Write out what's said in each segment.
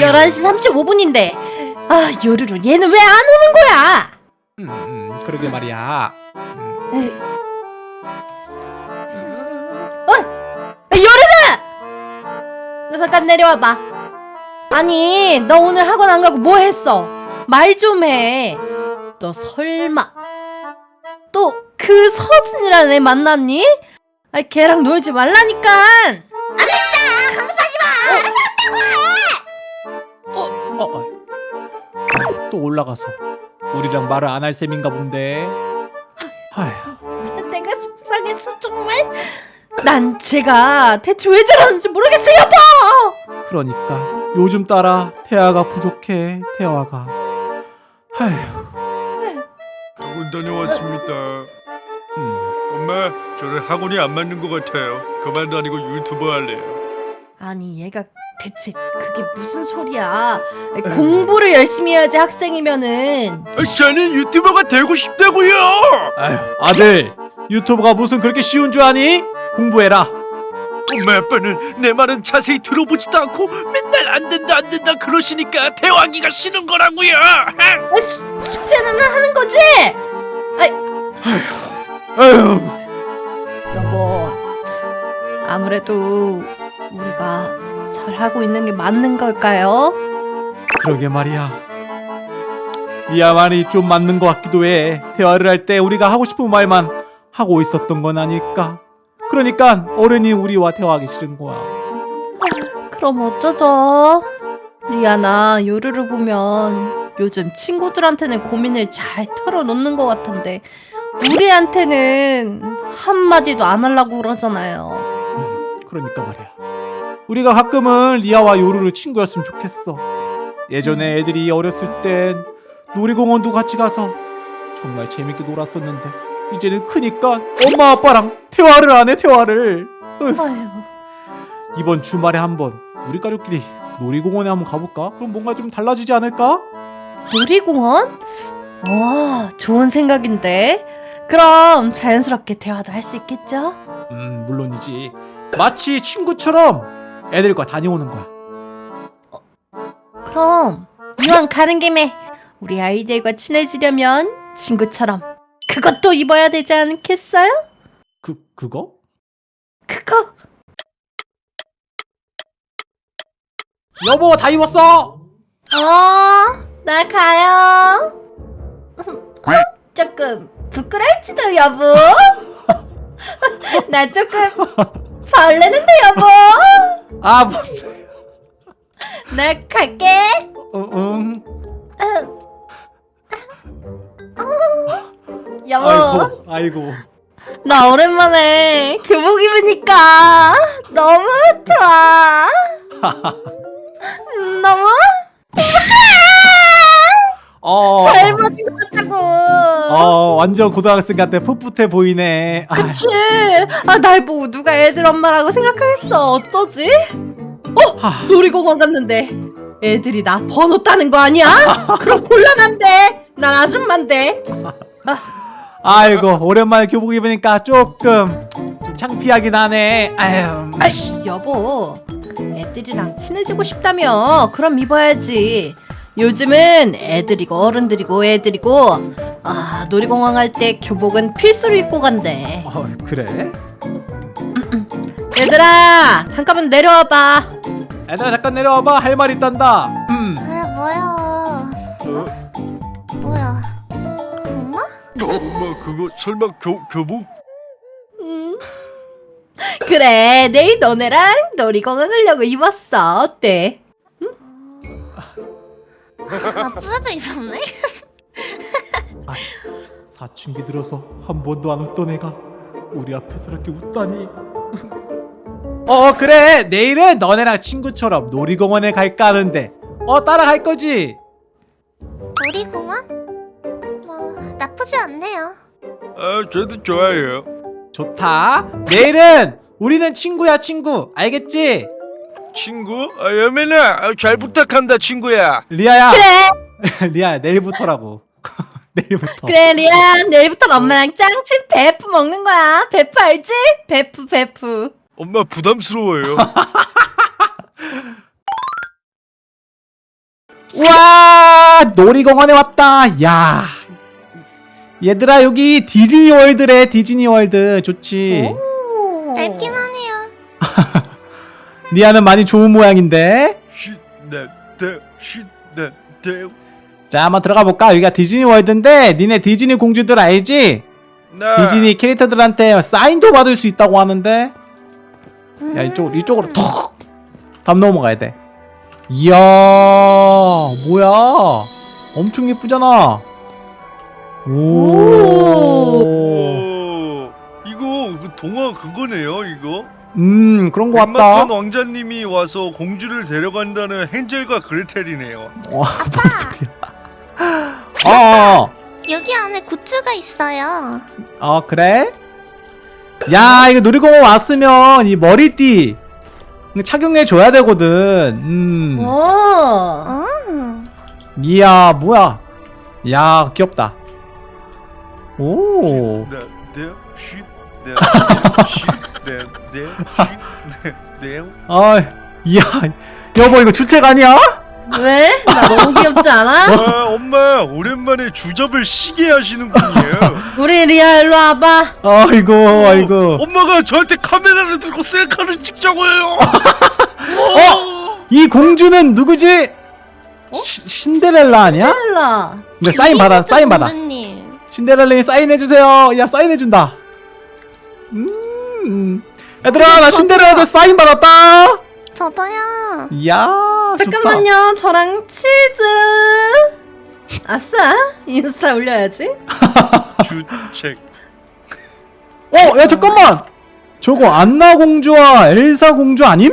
11시 35분인데. 아 요루루 얘는 왜 안 오는 거야? 음, 음 그러게 말이야. 음. 어? 요루루! 너 잠깐 내려와봐. 아니 너 오늘 학원 안 가고 뭐 했어? 말 좀 해. 너 설마. 또 그 서준이라는 애 만났니? 아 걔랑 놀지 말라니까. 어, 어. 아, 또 올라가서 우리랑 말을 안 할 셈인가 본데 아휴 내가 속상해서 정말 난 제가 대체 왜 저러는지 모르겠어요 여보 그러니까 요즘 따라 태아가 부족해 태아가 아휴 학원 다녀왔습니다. 음. 엄마, 저는 학원이 안 맞는 것 같아요. 그만 다니고 유튜버 할래요. 아니 얘가 대체 그게 무슨 소리야 공부를 열심히 해야지 학생이면은 아, 저는 유튜버가 되고 싶다고요. 아휴 아들 유튜브가 무슨 그렇게 쉬운 줄 아니? 공부해라 엄마 아빠는 내 말은 자세히 들어보지도 않고 맨날 안 된다 안 된다 그러시니까 대화하기가 싫은 거라고요. 아, 수, 숙제는 하는 거지? 아휴 여보 아무래도 우리가 잘하고 있는 게 맞는 걸까요? 그러게 말이야. 리아 말이 좀 맞는 것 같기도 해. 대화를 할 때 우리가 하고 싶은 말만 하고 있었던 건 아닐까? 그러니까 어른이 우리와 대화하기 싫은 거야. 그럼 어쩌죠? 리아나 요루루 보면 요즘 친구들한테는 고민을 잘 털어놓는 것 같은데 우리한테는 한마디도 안 하려고 그러잖아요. 그러니까 말이야 우리가 가끔은 리아와 요루루 친구였으면 좋겠어 예전에 애들이 어렸을 땐 놀이공원도 같이 가서 정말 재밌게 놀았었는데 이제는 크니까 엄마 아빠랑 대화를 안 해 대화를 이번 주말에 한번 우리 가족끼리 놀이공원에 한번 가볼까? 그럼 뭔가 좀 달라지지 않을까? 놀이공원? 와 좋은 생각인데 그럼 자연스럽게 대화도 할 수 있겠죠? 음 물론이지 마치 친구처럼 애들과 다녀오는 거야 그럼 이왕 가는 김에 우리 아이들과 친해지려면 친구처럼 그것도 입어야 되지 않겠어요? 그 그거? 그거 여보 다 입었어 어, 나 가요. 조금 부끄러울지도 여보. 나 조금 설레는데 여보. 아 뭐, 나 갈게. 어, 음. 여보, 아이고 아이고 나 오랜만에 교복 입으니까 너무 좋아. 음, 너무 어, 젊어진 것 같다고. 어 완전 고등학생 같아 풋풋해 보이네 아, 그치? 아, 날 보고 누가 애들 엄마라고 생각하겠어. 어쩌지? 하, 놀이공원 갔는데 애들이 나 번호 따는 거 아니야? 그럼 곤란한데. 난 아줌마인데. 아이고 오랜만에 교복 입으니까 조금 좀 창피하긴 하네 아유 아이, 여보. 애들이랑 친해지고 싶다며. 그럼 입어야지. 요즘은 애들이고 어른들이고 애들이고 아 놀이공원 갈 때 교복은 필수로 입고 간대 어, 그래? 얘들아 잠깐만 내려와봐 얘들아 잠깐 내려와봐 할 말 있단다 음. 아 뭐야 뭐야 엄마? 엄마 그거 설마 교 교복? 음. 그래 내일 너네랑 놀이공원 가려고 입었어 어때? 아 부러져 있었네? 사춘기 들어서 한 번도 안 웃던 애가 우리 앞에서 이렇게 웃다니 어 그래 내일은 너네랑 친구처럼 놀이공원에 갈까 하는데 어 따라갈 거지? 놀이공원? 뭐 나쁘지 않네요 아, 저도 좋아해요. 좋다 내일은 우리는 친구야 친구 알겠지? 친구? 아, 여민아, 아, 잘 부탁한다, 친구야. 리아야. 그래. 리아야 내일부터라고. 내일부터. 그래 리아. 내일부터 엄마랑 짱친 베프 먹는 거야. 베프 알지? 베프 베프. 엄마 부담스러워요. 와! 놀이공원에 왔다. 야. 얘들아 여기 디즈니 월드래 디즈니 월드. 좋지? 오. 짧긴 하네요. 니아는 많이 좋은 모양인데. 자 한번 들어가 볼까? 여기가 디즈니 월드인데 니네 디즈니 공주들 알지? 네. 디즈니 캐릭터들한테 사인도 받을 수 있다고 하는데. 야 이쪽 음. 이쪽으로 톡담 넘어가야 돼. 이야 뭐야? 엄청 예쁘잖아. 오. 오 이거 그 동화 그거네요 이거 음 그런 거 같다 백마탄 왕자님이 와서 공주를 데려간다는 헨젤과 그레텔이네요. 와뭔 소리야. 어, 여기 안에 굿즈가 있어요. 어 그래? 야 이거 놀이공원 왔으면 이 머리띠 착용해 줘야 되거든. 음. 오. 어. 이야 뭐야? 야 귀엽다. 오 네 쉿네네 쉿네네 아, 이야, 여보 이거 주책 아니야? 왜? 나 너무 귀엽지 않아? 아 엄마 오랜만에 주접을 시게 하시는군요 우리 리아 일로 와봐. 아이고, 아이고. 엄마가 저한테 카메라를 들고 셀카를 찍자고 해요 어? 이 공주는 누구지? 시- 신데렐라 아니야? 일라. 이거 사인 받아, 사인 받아. 공주님. 신데렐라님 사인해 주세요. 야, 사인해 준다. 음, 얘들아, 나 신데렐라한테 사인 받았다. 저도요. 이야, 좋다. 잠깐만요. 저랑 치즈. 아싸. 인스타 올려야지. 주책 어, 야 잠깐만. 저거 안나 공주와 엘사 공주 아님?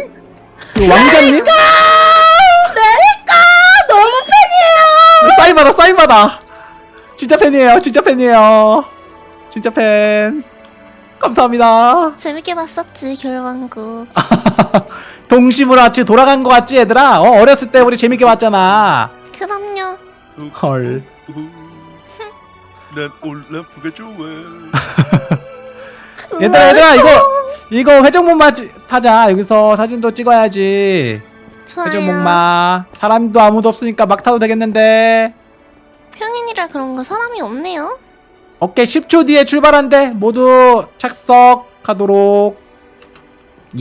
그 왕자님? 내니까 너무 팬이에요. 사인 받아 사인 받아 진짜 팬이에요 진짜 팬이에요 진짜 팬 감사합니다. 재밌게 봤었지 겨울왕국. 동심으로 같이 돌아간 거 같지 얘들아? 어, 어렸을 때 우리 재밌게 봤잖아. 그럼요. 헐. 난 올라프가 좋아. 얘들아 얘들아 이거 이거 회전목마 찌- 타자. 여기서 사진도 찍어야지. 좋아요. 회전목마. 사람도 아무도 없으니까 막 타도 되겠는데. 평인이라 그런 거 사람이 없네요. 오케이 10초 뒤에 출발한대 모두 착석하도록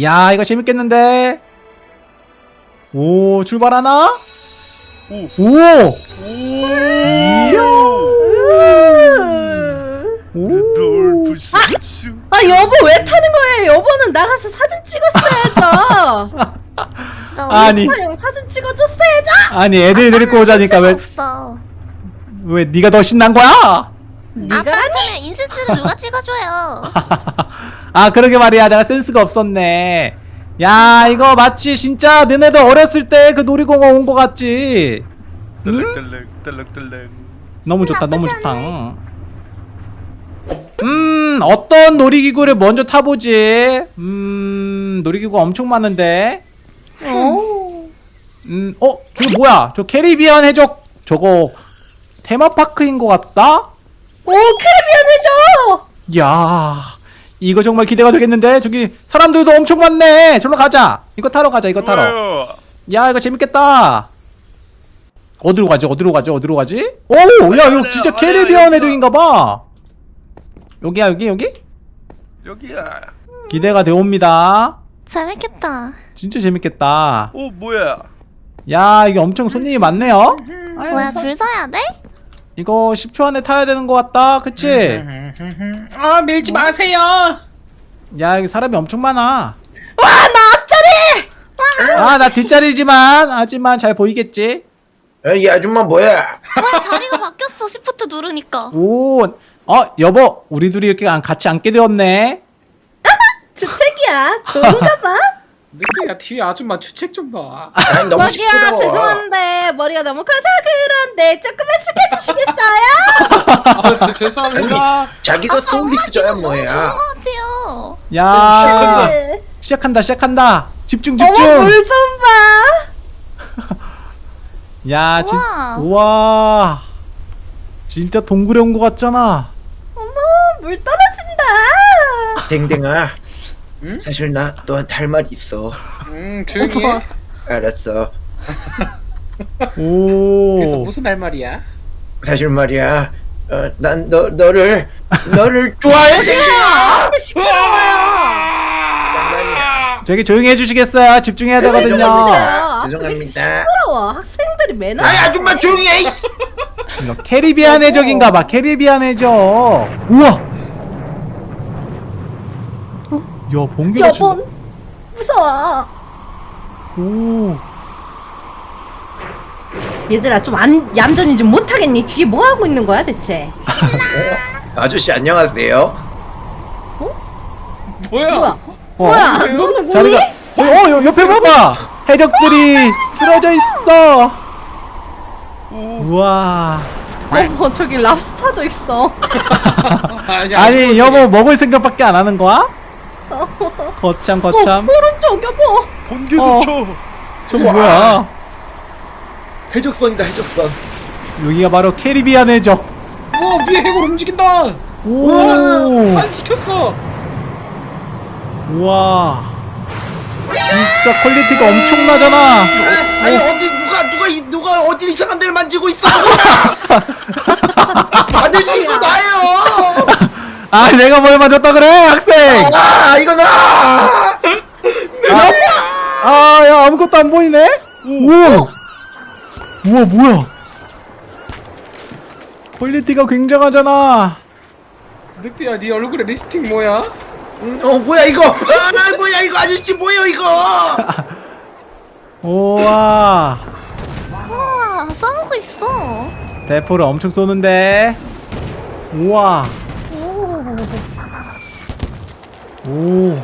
야 이거 재밌겠는데 오 출발하나? 오. 오! 오! 널 부수수 아 여보 왜 타는 거예요? 여보는 나가서 사진 찍었어야죠. 저 아니 형 사진 찍어줬어야죠. 아니 애들 데리고 오자니까 왜, 없어. 왜 네가 더 신난 거야? 아빠한테는 인스스를 누가 찍어줘요? 아 그러게 말이야. 내가 센스가 없었네. 야 이거 마치 진짜 너네들 어렸을 때 그 놀이공원 온 거 같지? 딸랑딸랑 너무 좋다 너무 좋다. 음 어떤 놀이기구를 먼저 타보지? 음 놀이기구 엄청 많은데. 오. 음어 저거 뭐야? 저 캐리비안 해적 저거 테마파크인 것 같다 오 캐리비안 해줘. 야 이거 정말 기대가 되겠는데? 저기 사람들도 엄청 많네. 저로 가자. 이거 타러 가자 이거 타러. 좋아요. 야 이거 재밌겠다. 어디로 가지? 어디로 가지? 어디로 가지? 오야 이거 진짜 캐리비안. 해적인가봐. 여기야 여기 여기? 여기야. 기대가 되옵니다. 재밌겠다. 진짜 재밌겠다. 오 뭐야? 야 이게 엄청 손님이 많네요. 뭐야 줄 서야 돼? 이거 10초 안에 타야 되는 것 같다 그치 아 밀지 마세요. 야 여기 사람이 엄청 많아 와나 앞자리. 아 나 뒷자리지만 하지만 잘 보이겠지 이 아줌마 뭐야? 뭐야 자리가 바뀌었어 시프트 누르니까. 오, 어 여보, 우리 둘이 이렇게 안- 같이 앉게 되었네. 주책이야. 좋은가 봐. 늑대야 뒤에 아줌마 주책 좀 봐. 아니 너무 저기요 시끄러워. 죄송한데 머리가 너무 커서 그런데 조금만 숙여주시겠어요? 아, 저, 죄송합니다. 자기가 소울리스저야 뭐야. 것 같아요. 야, 네. 시작한다, 시작한다. 집중, 어머 집중. 물좀 봐. 야, 진, 우와. 우와, 진짜 동굴에 온것 같잖아. 어머 물 떨어진다. 댕댕아. 응? 사실 나 너한테 할말 있어. 음 조용히 해. 알았어. 오. 그래서 무슨 할 말이야? 사실 말이야, 어, 난 너, 너를, 너를 좋아해! 장난이야. 저기 조용히 해주시겠어요? 집중해야 되거든요. 아, 죄송합니다. 시끄러워. 학생들이 매너. 아이, 아줌마 조용히 해! 캐리비안 해적인가 봐. 캐리비안 해적. 우와. 야 번개가 친다. 여보, 무서워. 오. 얘들아 좀 안 얌전히 좀 못하겠니? 뒤에 뭐 하고 있는 거야 대체? 어? 아저씨, 안녕하세요. 뭐야? 뭐야? 어. 뭐야? 너는 뭐니? 자리가. 저기, 어 여- 옆에 봐봐. 해적들이 쓰러져 있어. 우와. 어머 저기 랍스타도 있어. 아니, 아니 여보 먹을 생각밖에 안 하는 거야? 거참 거참. 어, 오른쪽 여보. 번개도 어. 쳐. 저거 뭐야? 해적선이다, 해적선. 여기가 바로 캐리비안 해적. 와 위에 해골 움직인다. 오. 안 지켰어. 우와. 진짜 quality가 엄청나잖아. 아니, 어디, 누가, 누가, 이- 누가 어디 이상한 데를 만지고 있어! 아저씨, 이거 나예요! 아 내가 뭘 맞았다 그래 학생. 아, 이거 나! 아야 아무것도 안 보이네. 우와. 우와 뭐야? quality가 굉장하잖아. 늑대야 네 얼굴에 립스틱 뭐야? 음, 어, 뭐야, 이거! 아, 뭐야, 이거, 아저씨, 뭐예요, 이거! 우와. 우와 싸우고 있어. 대포를 엄청 쏘는데. 우와. 오.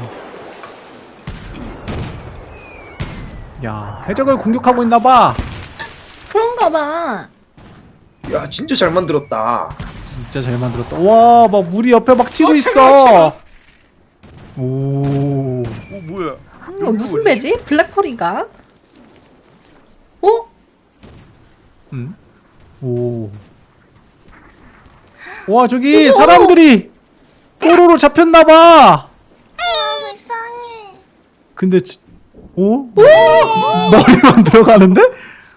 야, 해적을 공격하고 있나 봐. 그런가 봐. 야, 진짜 잘 만들었다. 진짜 잘 만들었다. 와, 막 물이 옆에 막 튀고 어, 있어. 차가워, 오. 어 뭐야? 이거 무슨 배지? 블랙펄인가? 어? 음? 오. 와, 저기 사람들이 뽀로로 잡혔나 봐. 아 불쌍해. 근데 지- 오? 머리만 들어가는데?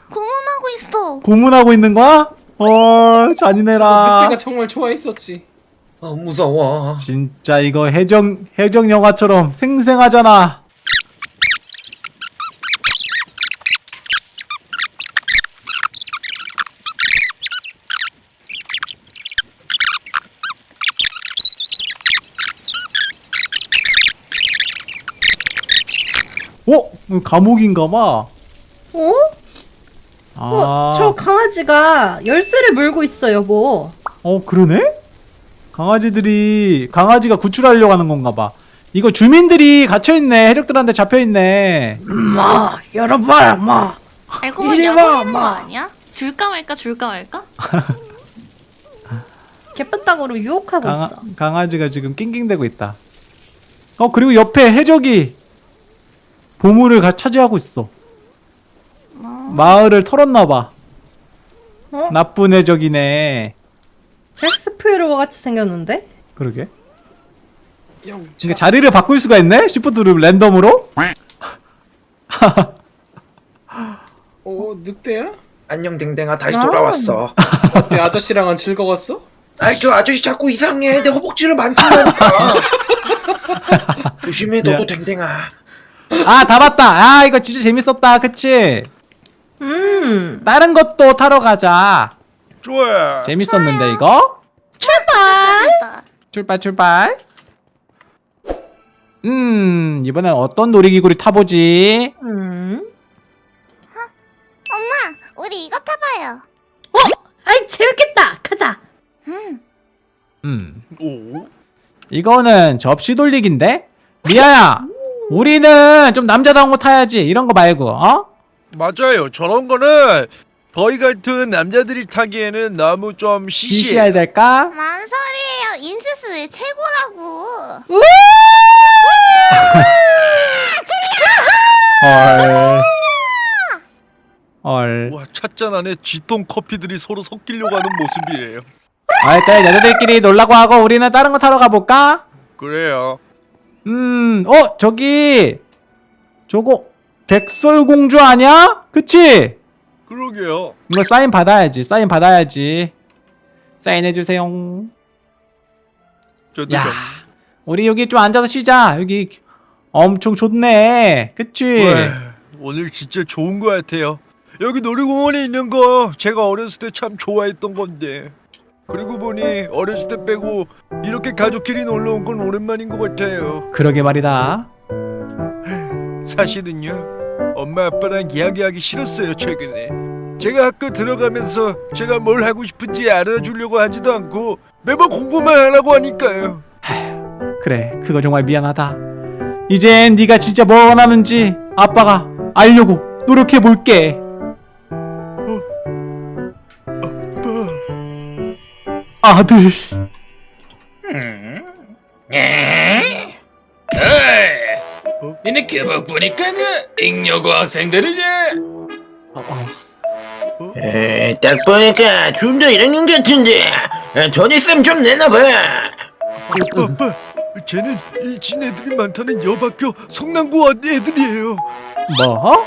고문하고 있어. 고문하고 있는 거야? 어, 잔인해라. 정말 좋아했었지. 아, 무서워. 진짜 이거 해적 해적 영화처럼 생생하잖아. 어? 감옥인가 봐. 어? 아. 어, 저 강아지가 열쇠를 물고 있어 여보. 어 그러네? 강아지들이 강아지가 구출하려고 하는 건가 봐. 이거 주민들이 갇혀 있네. 해적들한테 잡혀 있네. 마 열어봐라 마. 알고 와, 올리는 거 엄마. 아니야? 줄까 말까 줄까 말까? 개뼈땅으로 유혹하고 강아, 있어. 강아지가 지금 낑낑대고 있다. 어 그리고 옆에 해적이 보물을 가 차지하고 있어. 마을을 털었나 봐. 어? 나쁜 해적이네. 잭스피로 같이 생겼는데? 그러게. 야, 이게 자리를 바꿀 수가 있네? 시프트 누르면 랜덤으로? 어 늑대야? 안녕, 댕댕아, 다시 아. 돌아왔어. 어때 아저씨랑은 즐거웠어? 아이, 저 아저씨 자꾸 이상해. 내 허벅지를 만진다니까. 조심해, 너도 야. 댕댕아. 아 다 봤다. 아 이거 진짜 재밌었다. 그치? 음. 다른 것도 타러 가자. 좋아. 재밌었는데 이거? 됐다. 출발 출발. 음 이번엔 어떤 놀이기구를 타보지? 음. 엄마 우리 이거 타봐요. 어? 아이 재밌겠다. 가자. 음. 음 오. 이거는 접시 돌리기인데? 미아야 우리는 좀 남자다운 거 타야지 이런 거 말고 어? 맞아요. 저런 거는 저희 같은 남자들이 타기에는 너무 좀 시시해. 시시해야 될까? 뭔 소리예요? 인수스 최고라고. 헐. 헐. 와 찻잔 안에 쥐똥 커피들이 서로 섞이려고 하는 모습이에요. 하여튼 여자들끼리 놀라고 하고 우리는 다른 거 타러 가볼까? 그래요. 음, 어, 저기, 저거, 백설공주 아니야? 그치? 그러게요. 이거 사인 받아야지. 사인 받아야지. 사인해 주세요. 저도 야, 우리 여기 좀 앉아서 쉬자. 여기 엄청 좋네. 그치? 왜? 오늘 진짜 좋은 거 같아요. 여기 놀이공원에 있는 거 제가 어렸을 때 참 좋아했던 건데. 그리고 보니 어렸을 때 빼고 이렇게 가족끼리 놀러 온 건 오랜만인 것 같아요. 그러게 말이다. 사실은요, 엄마 아빠랑 이야기하기 싫었어요 최근에. 제가 학교 들어가면서 제가 뭘 하고 싶은지 알아주려고 하지도 않고 매번 공부만 하라고 하니까요. 그래, 그거 정말 미안하다. 이젠 네가 진짜 뭐 원하는지 아빠가 알려고 노력해 볼게. 아들. 어? 니네 교복 보니까 그 잉여고 학생들이지? 어. 에이, 딱 보니까 좀 더 1학년 같은데 아, 전입쌤 좀 내놔봐 아빠, 아빠, 쟤는 일진 애들이 많다는 여학교 성남고 애들이에요. 뭐?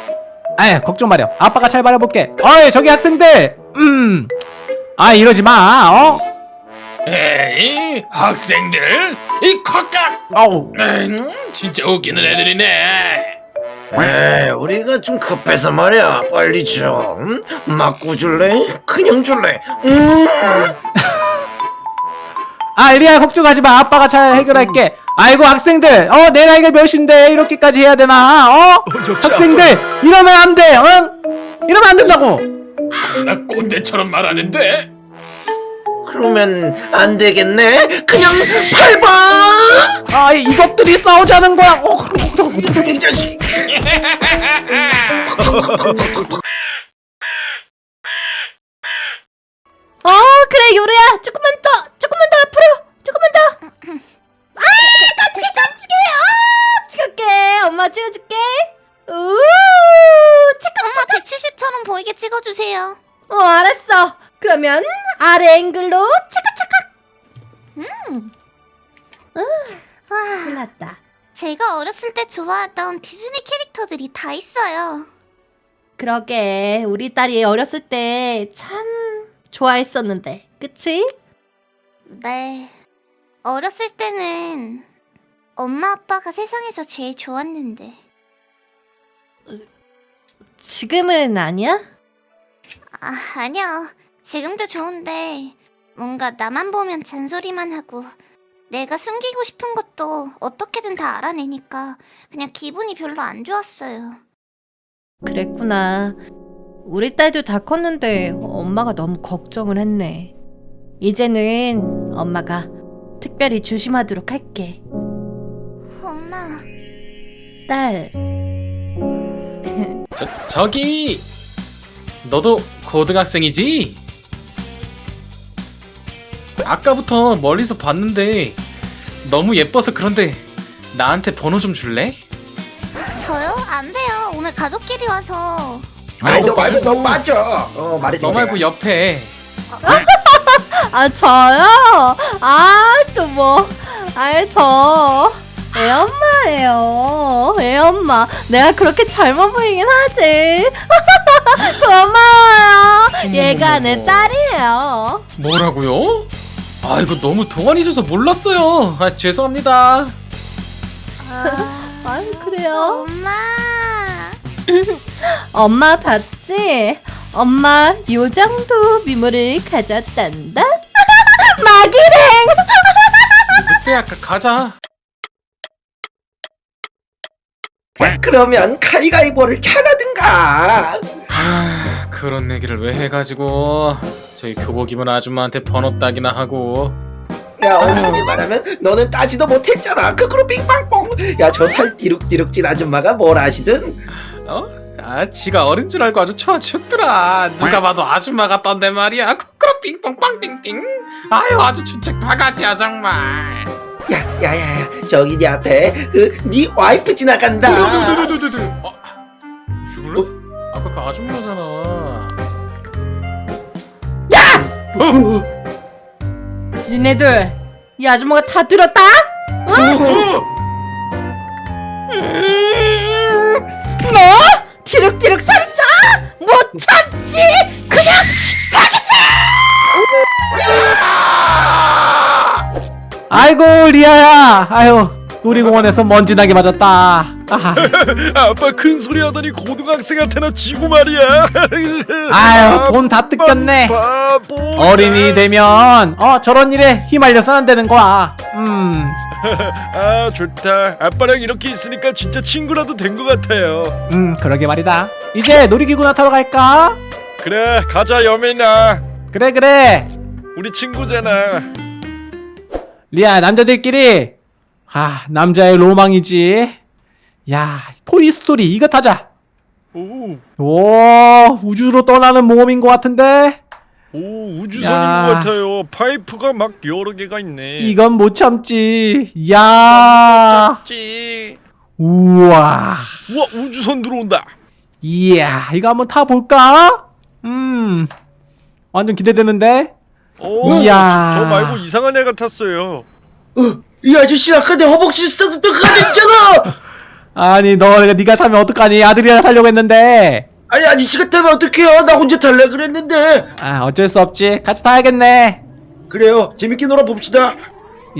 아, 걱정 마렴. 아빠가 잘 말해볼게. 어이, 저기 학생들. 음. 아, 이러지 마. 어? 에이 학생들 이 컷각 어우. 에이, 진짜 웃기는 애들이네 에이, 우리가 좀 급해서 말이야 빨리 좀 맞고 줄래? 그냥 줄래? 음. 아, 리아 걱정하지 마. 아빠가 잘 해결할게. 아이고, 학생들. 어, 내 나이가 몇인데 이렇게까지 해야 되나? 어? 학생들, 이러면 안 돼. 어? 이러면 안 된다고. 나 꼰대처럼 말하는데 그러면 안 되겠네 그냥 밟아 아, 이것들이 싸우자는 거야. 어, 이 자식 어 그래 요루야 조금만 더 조금만 더 앞으로 조금만 더. 아 깜찍해 깜찍해. 아 찍을게 엄마 찍어줄게. 우 착각 엄마 170처럼 보이게 찍어주세요. 어 알았어. 그러면 아래 앵글로 착각착각. 음. 와, 끝났다. 제가 어렸을 때 좋아했던 디즈니 캐릭터들이 다 있어요. 그러게 우리 딸이 어렸을 때 참 좋아했었는데 그치? 네. 어렸을 때는 엄마 아빠가 세상에서 제일 좋았는데. 지금은 아니야? 아, 아니요. 지금도 좋은데 뭔가 나만 보면 잔소리만 하고 내가 숨기고 싶은 것도 어떻게든 다 알아내니까 그냥 기분이 별로 안 좋았어요. 그랬구나. 우리 딸도 다 컸는데 엄마가 너무 걱정을 했네. 이제는 엄마가 특별히 조심하도록 할게. 엄마, 딸, 저, 저기 너도 고등학생이지? 아까부터 멀리서 봤는데 너무 예뻐서 그런데 나한테 번호 좀 줄래? 저요? 안 돼요. 오늘 가족끼리 와서. 아이 너 말고 너 말고. 빠져 어 말해줘 너 말고 옆에 아 저요? 아 또 뭐? 아이 저 애엄마예요. 애엄마. 내가 그렇게 젊어 보이긴 하지. 고마워요. 얘가 내 딸이에요. 뭐라고요? 아 이거 너무 동안이셔서 몰랐어요 아 죄송합니다 아, 아이 그래요? 엄마. 엄마 봤지? 엄마 요정도 미모를 가졌단다. 마기랭. 늦게 아까 가자 그러면 가위가위보를 잘하든가 아 그런 얘기를 왜 해가지고 저희 교복 입은 아줌마한테 번호 따기나 하고. 야 어머니 말하면 너는 따지도 못했잖아. 그거로 빙빵뽕. 야 저 살 디룩디룩 찐 아줌마가 뭘 아시든. 어? 아 지가 어린 줄 알고 아주 좋아 죽더라. 누가 봐도 아줌마 같던데 말이야. 코코로 빙뽕 빵띵띵. 아유 아주 주책 바가지야 정말. 야 야야야. 저기 네 앞에 그 네 와이프 지나간다. 어? 죽을래? 아까 그 아줌마잖아 어, 어, 어. 니네들 이 아줌마가 다 들었다? 응? 음, 뭐? 너? 티륵티륵 살자? 못 참지! 그냥 자기자! 아이고 리아야! 아유 우리 공원에서 먼지 나게 맞았다 아하. 아빠 큰 소리 하더니 고등학생한테나 지고 말이야. 아유 돈 다 뜯겼네 바보. 어린이 되면 어 저런 일에 휘말려서 안 되는 거야 음, 아 좋다. 아빠랑 이렇게 있으니까 진짜 친구라도 된 것 같아요. 음 그러게 말이다 이제 놀이기구나 타러 갈까? 그래 가자 여민아. 그래 그래 우리 친구잖아. 리아 남자들끼리 아 남자의 로망이지 야 토이스토리 이거 타자 오, 오 우주로 떠나는 모험인 것 같은데 오 우주선인 야. 것 같아요. 파이프가 막 여러 개가 있네. 이건 못 참지 야 지. 우와 우와 우주선 들어온다. 이야 이거 한번 타볼까? 음 완전 기대되는데 오, 이야. 저 말고 이상한 애가 탔어요. 어, 이 아저씨 아까 내 허벅지 스타트 똑같았잖아. 아니 너 네가 타면 어떡하니 아들이랑 타려고 했는데 아니 아저씨가 타면 어떡해요? 나 혼자 탈래 그랬는데. 아 어쩔 수 없지 같이 타야겠네 그래요. 재밌게 놀아 봅시다.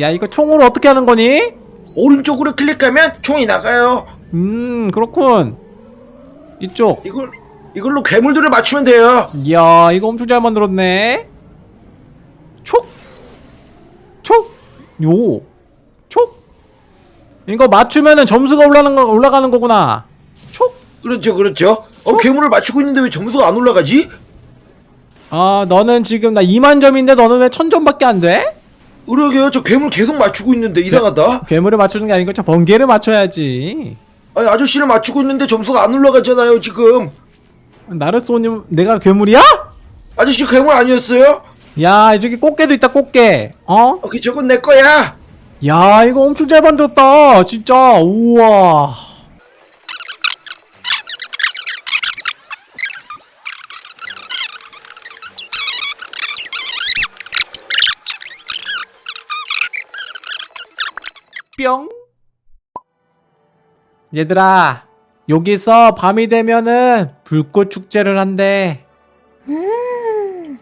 야 이거 총으로 어떻게 하는 거니? 오른쪽으로 클릭하면 총이 나가요. 음 그렇군 이쪽 이걸 이걸로 괴물들을 맞추면 돼요. 이야 이거 엄청 잘 만들었네 촉! 촉! 요! 촉! 이거 맞추면은 점수가 올라가는, 거, 올라가는 거구나 촉! 그렇죠, 그렇죠. 어, 괴물을 맞추고 있는데 왜 점수가 안 올라가지? 아 너는 지금 나 2만 점인데 너는 왜 1000점밖에 안 돼? 그러게요. 저 괴물 계속 맞추고 있는데 이상하다. 괴물을 맞추는 게 아니고 저 번개를 맞춰야지 아니 아저씨를 맞추고 있는데 점수가 안 올라가잖아요 지금. 나르소님 내가 괴물이야? 아저씨 괴물 아니었어요? 야 저기 꽃게도 있다 꽃게 어? 어, 그 저건 내 거야. 야 이거 엄청 잘 만들었다 진짜 우와 뿅 얘들아 여기서 밤이 되면은 불꽃 축제를 한대 음,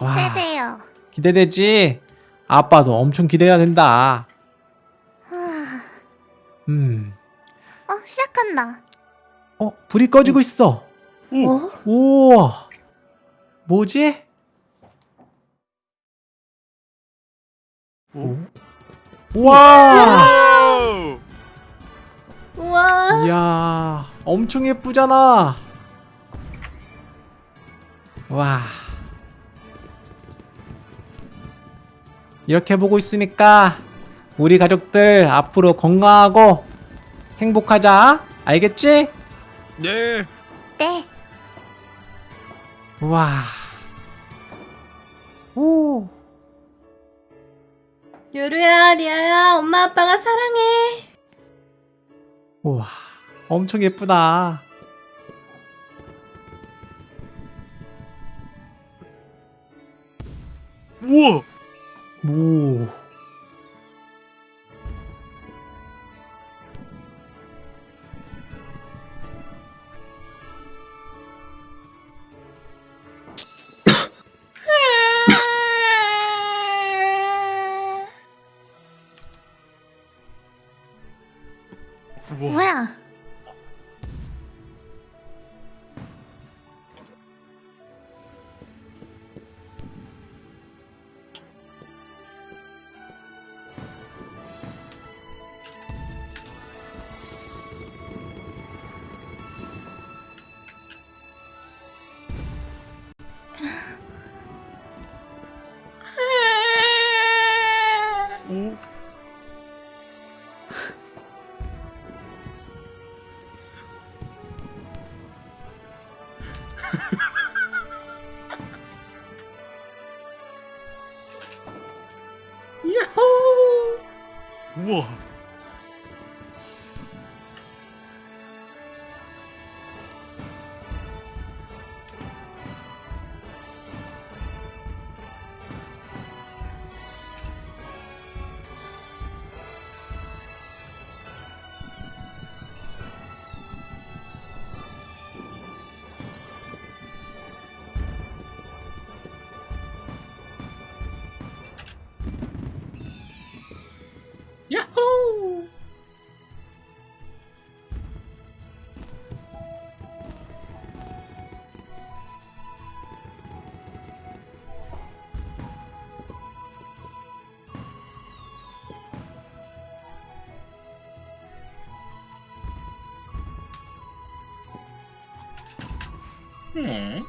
와. 기대돼요. 기대되지? 아빠도 엄청 기대가 된다 아, 음 어, 시작한다. 어, 불이 꺼지고 있어. 뭐? 우와. 뭐지? 오. 우와. 와우. 우와. 이야, 엄청 예쁘잖아. 와. 이렇게 보고 있으니까 우리 가족들 앞으로 건강하고 행복하자. 알겠지? 네. 네. 와. 오. 요루야, 리아야, 엄마 아빠가 사랑해. 우와. 엄청 예쁘다. 우와. 오. 뭐 음.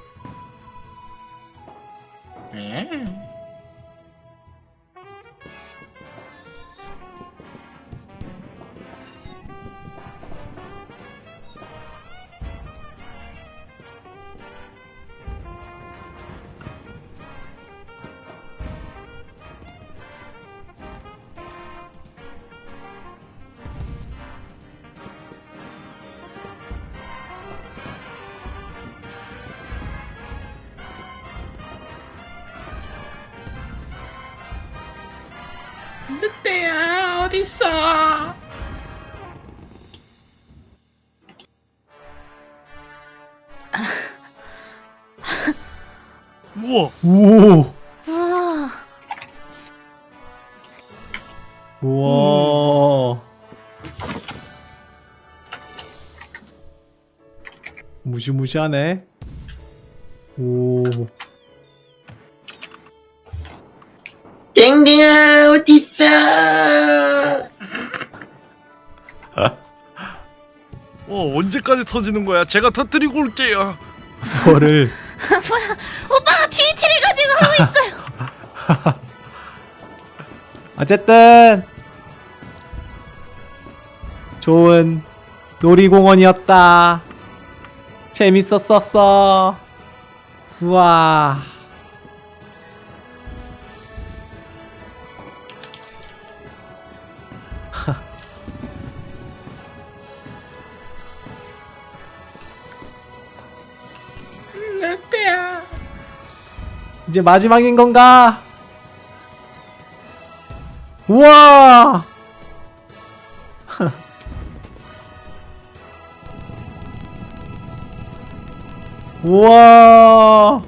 무시무시하네. 오. 땡땡아 어딨어? 어 언제까지 터지는 거야 제가 터뜨리고 올게요 뭐를 오빠가 TNT를 가지고 하고 있어요. 어쨌든 좋은 놀이공원이었다. 재밌었었어. 우와. 늑대야. 이제 마지막인 건가? 우와! 우와.